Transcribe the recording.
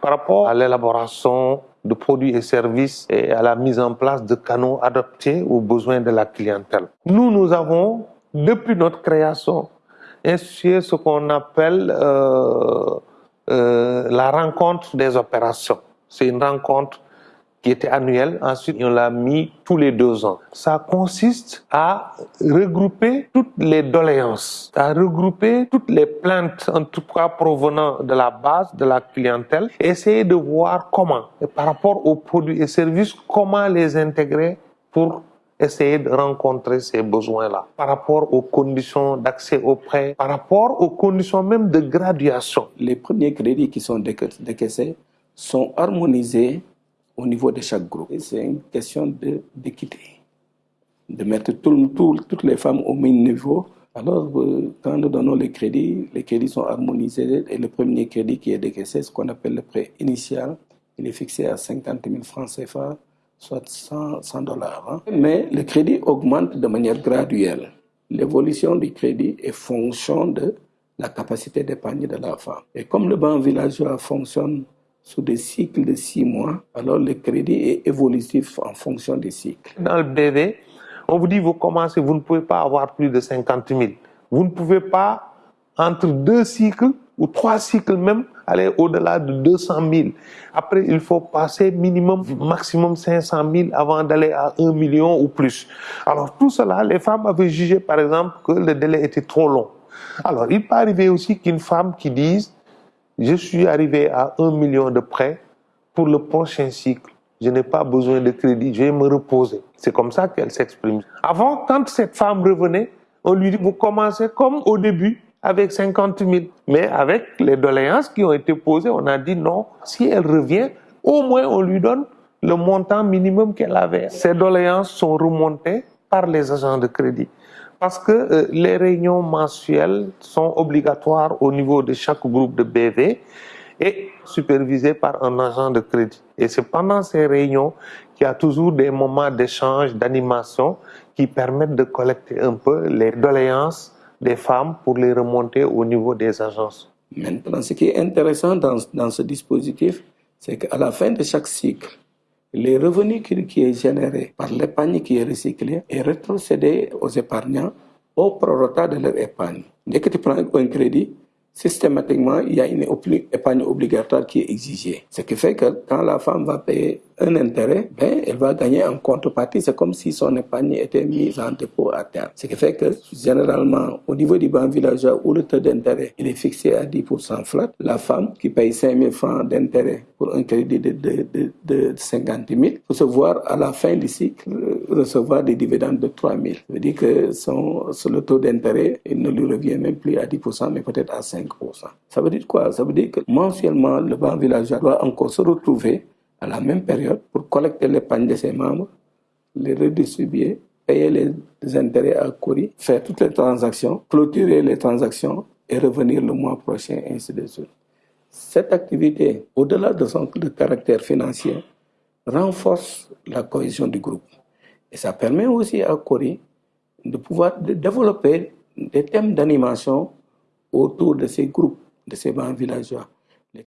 par rapport à l'élaboration de produits et services et à la mise en place de canaux adaptés aux besoins de la clientèle. Nous, nous avons, depuis notre création, institué ce qu'on appelle euh, euh, la rencontre des opérations. C'est une rencontre qui était annuelle. Ensuite, on l'a mis tous les deux ans. Ça consiste à regrouper toutes les doléances, à regrouper toutes les plaintes, en tout cas provenant de la base de la clientèle, essayer de voir comment, par rapport aux produits et services, comment les intégrer pour essayer de rencontrer ces besoins-là par rapport aux conditions d'accès aux prêts, par rapport aux conditions même de graduation. Les premiers crédits qui sont décaissés sont harmonisés au niveau de chaque groupe. C'est une question d'équité, de, mettre toutes les femmes au même niveau. Alors, euh, quand nous donnons les crédits, les crédits sont harmonisés et le premier crédit qui est décaissé, ce qu'on appelle le prêt initial, il est fixé à 50 000 francs CFA, soit 100, dollars. Hein. Mais le crédit augmente de manière graduelle. L'évolution du crédit est fonction de la capacité d'épargne de la femme. Et comme le banc villageois fonctionne sous des cycles de six mois, alors le crédit est évolutif en fonction des cycles. Dans le BV, on vous dit, vous commencez, vous ne pouvez pas avoir plus de 50 000. Vous ne pouvez pas, entre deux cycles ou trois cycles même, aller au-delà de 200 000. Après, il faut passer minimum, maximum 500 000 avant d'aller à 1 million ou plus. Alors tout cela, les femmes avaient jugé par exemple que le délai était trop long. Alors il peut arriver aussi qu'une femme qui dise je suis arrivé à 1 million de prêts pour le prochain cycle. Je n'ai pas besoin de crédit, je vais me reposer. C'est comme ça qu'elle s'exprime. Avant, quand cette femme revenait, on lui dit, vous commencez comme au début, avec 50 000. Mais avec les doléances qui ont été posées, on a dit non, si elle revient, au moins on lui donne le montant minimum qu'elle avait. Ces doléances sont remontées par les agents de crédit parce que euh, les réunions mensuelles sont obligatoires au niveau de chaque groupe de BV et supervisées par un agent de crédit. Et c'est pendant ces réunions qu'il y a toujours des moments d'échange, d'animation qui permettent de collecter un peu les doléances des femmes pour les remonter au niveau des agences. Maintenant, ce qui est intéressant dans, dans ce dispositif, c'est qu'à la fin de chaque cycle, les revenus qui, qui est généré par l'épargne qui est recyclée est rétrocédé aux épargnants au prorata de leur épargne. Dès que tu prends un crédit, systématiquement, il y a une épargne obligatoire qui est exigée. Ce qui fait que quand la femme va payer un intérêt, ben, elle va gagner en contrepartie. C'est comme si son épargne était mise en dépôt à terre. Ce qui fait que, généralement, au niveau du banc villageois où le taux d'intérêt est fixé à 10% flat, la femme qui paye 5 000 francs d'intérêt pour un crédit de, de, de, de 50 000 peut se voir à la fin du cycle recevoir des dividendes de 3 000. Ça veut dire que son, le taux d'intérêt, il ne lui revient même plus à 10%, mais peut-être à 5%. Ça veut dire quoi? Ça veut dire que mensuellement, le banc villageois doit encore se retrouver à la même période pour collecter l'épargne de ses membres, les redistribuer, payer les intérêts à Cori, faire toutes les transactions, clôturer les transactions et revenir le mois prochain, ainsi de suite. Cette activité, au-delà de son caractère financier, renforce la cohésion du groupe. Et ça permet aussi à Cori de pouvoir développer des thèmes d'animation autour de ces groupes, de ces bancs villageois.